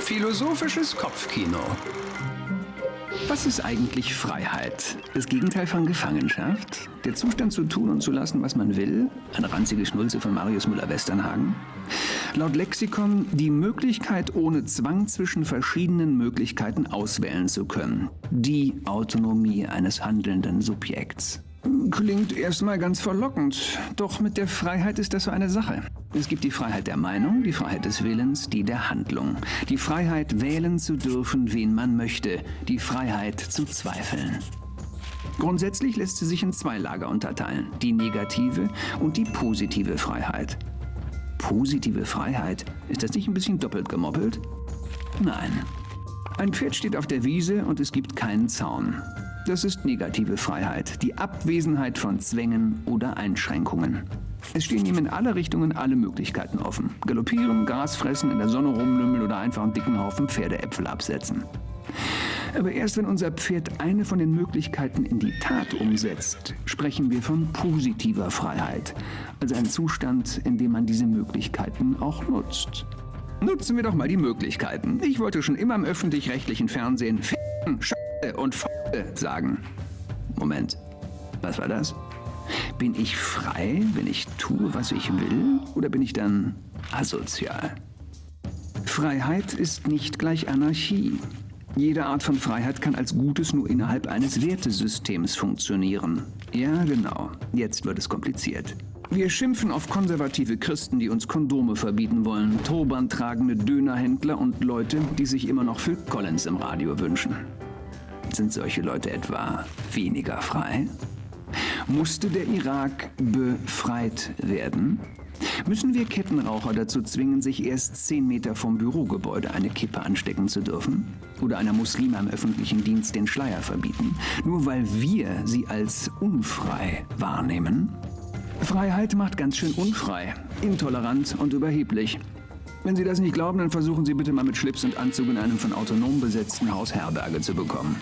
Philosophisches Kopfkino. Was ist eigentlich Freiheit? Das Gegenteil von Gefangenschaft? Der Zustand zu tun und zu lassen, was man will? Eine ranzige Schnulze von Marius Müller-Westernhagen? Laut Lexikon die Möglichkeit, ohne Zwang zwischen verschiedenen Möglichkeiten auswählen zu können. Die Autonomie eines handelnden Subjekts. Klingt erstmal ganz verlockend, doch mit der Freiheit ist das so eine Sache. Es gibt die Freiheit der Meinung, die Freiheit des Willens, die der Handlung. Die Freiheit, wählen zu dürfen, wen man möchte. Die Freiheit zu zweifeln. Grundsätzlich lässt sie sich in zwei Lager unterteilen. Die negative und die positive Freiheit. Positive Freiheit? Ist das nicht ein bisschen doppelt gemoppelt? Nein. Ein Pferd steht auf der Wiese und es gibt keinen Zaun. Das ist negative Freiheit, die Abwesenheit von Zwängen oder Einschränkungen. Es stehen ihm in alle Richtungen alle Möglichkeiten offen. Galoppieren, Gras fressen, in der Sonne rumlümmeln oder einfach einen dicken Haufen Pferdeäpfel absetzen. Aber erst wenn unser Pferd eine von den Möglichkeiten in die Tat umsetzt, sprechen wir von positiver Freiheit. Also ein Zustand, in dem man diese Möglichkeiten auch nutzt. Nutzen wir doch mal die Möglichkeiten. Ich wollte schon immer im öffentlich-rechtlichen Fernsehen F***en, und sagen. Moment, was war das? Bin ich frei, wenn ich tue, was ich will? Oder bin ich dann asozial? Freiheit ist nicht gleich Anarchie. Jede Art von Freiheit kann als Gutes nur innerhalb eines Wertesystems funktionieren. Ja, genau. Jetzt wird es kompliziert. Wir schimpfen auf konservative Christen, die uns Kondome verbieten wollen, Turban tragende Dönerhändler und Leute, die sich immer noch Phil Collins im Radio wünschen. Sind solche Leute etwa weniger frei? Musste der Irak befreit werden? Müssen wir Kettenraucher dazu zwingen, sich erst zehn Meter vom Bürogebäude eine Kippe anstecken zu dürfen? Oder einer Muslime im öffentlichen Dienst den Schleier verbieten? Nur weil wir sie als unfrei wahrnehmen? Freiheit macht ganz schön unfrei, intolerant und überheblich. Wenn Sie das nicht glauben, dann versuchen Sie bitte mal mit Schlips und Anzug in einem von autonom besetzten Haus Herberge zu bekommen.